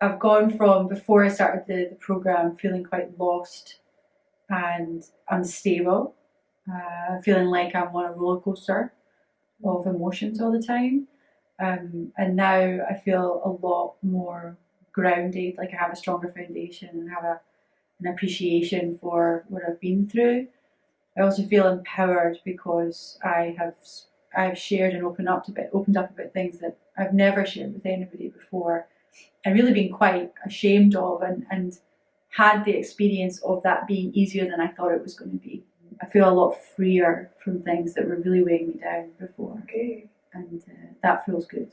I've gone from before I started the, the program feeling quite lost and unstable, uh, feeling like I'm on a roller coaster of emotions all the time. Um, and now I feel a lot more grounded, like I have a stronger foundation and have a, an appreciation for what I've been through. I also feel empowered because I have I've shared and opened up a bit, opened up about things that I've never shared with anybody before, and really been quite ashamed of, and and had the experience of that being easier than I thought it was going to be. I feel a lot freer from things that were really weighing me down before, Okay. and uh, that feels good.